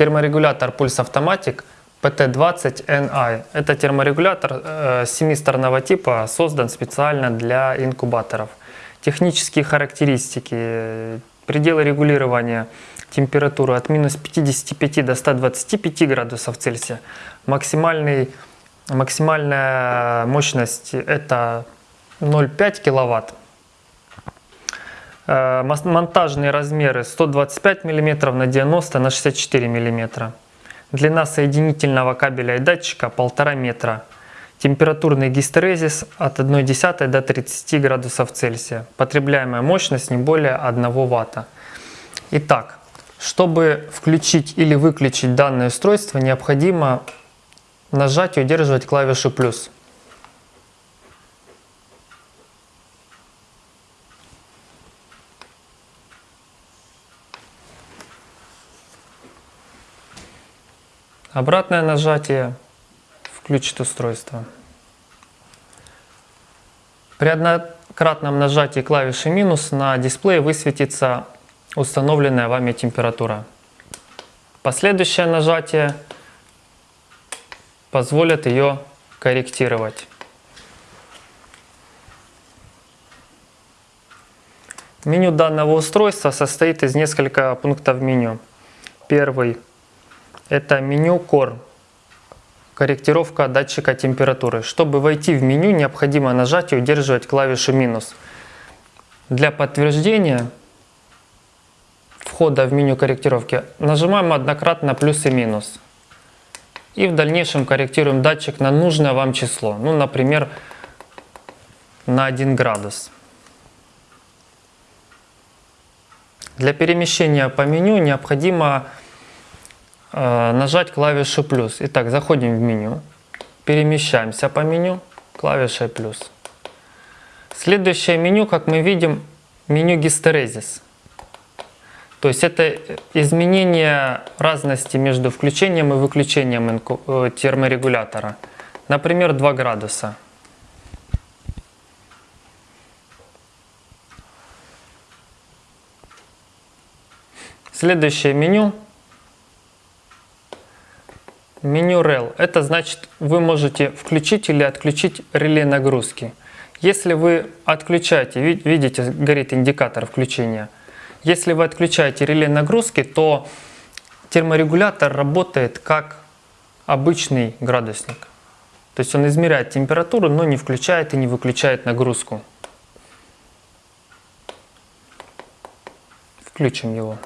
терморегулятор Pulse Automatic PT20NI. Это терморегулятор э, семисторного типа, создан специально для инкубаторов. Технические характеристики, пределы регулирования температуры от минус 55 до 125 градусов Цельсия. Максимальный, максимальная мощность это 0,5 киловатт. Э, монтажные размеры 125 мм на 90 на 64 мм. Длина соединительного кабеля и датчика 1,5 метра. Температурный гистерезис от 1,1 до 30 градусов Цельсия. Потребляемая мощность не более 1 Вт. Итак, чтобы включить или выключить данное устройство, необходимо нажать и удерживать клавишу «плюс». Обратное нажатие включит устройство. При однократном нажатии клавиши минус на дисплее высветится установленная вами температура. Последующее нажатие позволит ее корректировать. Меню данного устройства состоит из нескольких пунктов меню. Первый это меню Core, корректировка датчика температуры. Чтобы войти в меню, необходимо нажать и удерживать клавишу минус. Для подтверждения входа в меню корректировки нажимаем однократно плюс и минус. И в дальнейшем корректируем датчик на нужное вам число. Ну, например, на 1 градус. Для перемещения по меню необходимо нажать клавишу плюс. Итак, заходим в меню, перемещаемся по меню клавишей плюс. Следующее меню, как мы видим, меню гистерезис. То есть это изменение разности между включением и выключением э, терморегулятора. Например, 2 градуса. Следующее меню Меню REL – это значит, вы можете включить или отключить реле нагрузки. Если вы отключаете, видите, горит индикатор включения. Если вы отключаете реле нагрузки, то терморегулятор работает как обычный градусник. То есть он измеряет температуру, но не включает и не выключает нагрузку. Включим его.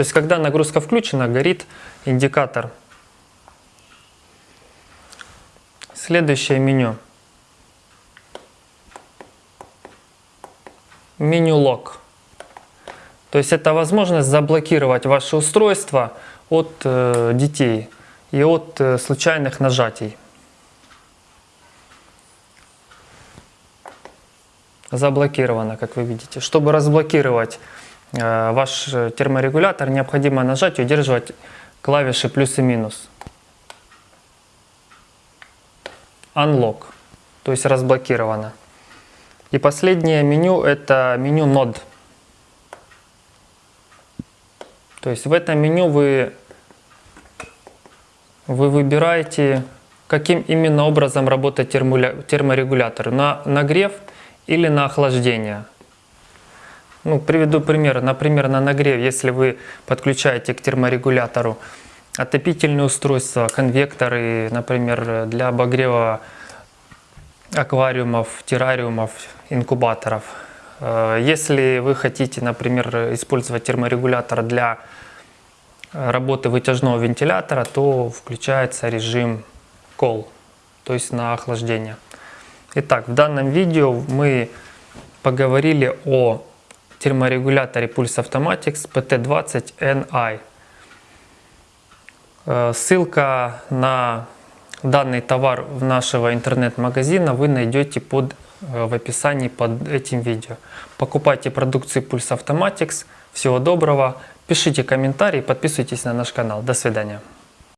То есть, когда нагрузка включена, горит индикатор. Следующее меню. Меню лог. То есть это возможность заблокировать ваше устройство от э, детей и от э, случайных нажатий. Заблокировано, как вы видите. Чтобы разблокировать ваш терморегулятор, необходимо нажать и удерживать клавиши плюс и минус. Unlock, то есть разблокировано. И последнее меню это меню Node. То есть в этом меню вы, вы выбираете, каким именно образом работает терморегулятор. На нагрев или на охлаждение. Ну, приведу пример. Например, на нагрев, если вы подключаете к терморегулятору отопительные устройства, конвекторы, например, для обогрева аквариумов, террариумов, инкубаторов. Э, если вы хотите, например, использовать терморегулятор для работы вытяжного вентилятора, то включается режим Cold, то есть на охлаждение. Итак, в данном видео мы поговорили о терморегуляторе Pulse Automatics PT20NI. Э, ссылка на данный товар в нашего интернет-магазина вы найдете под, э, в описании под этим видео. Покупайте продукцию Pulse Automatics. Всего доброго. Пишите комментарии, подписывайтесь на наш канал. До свидания.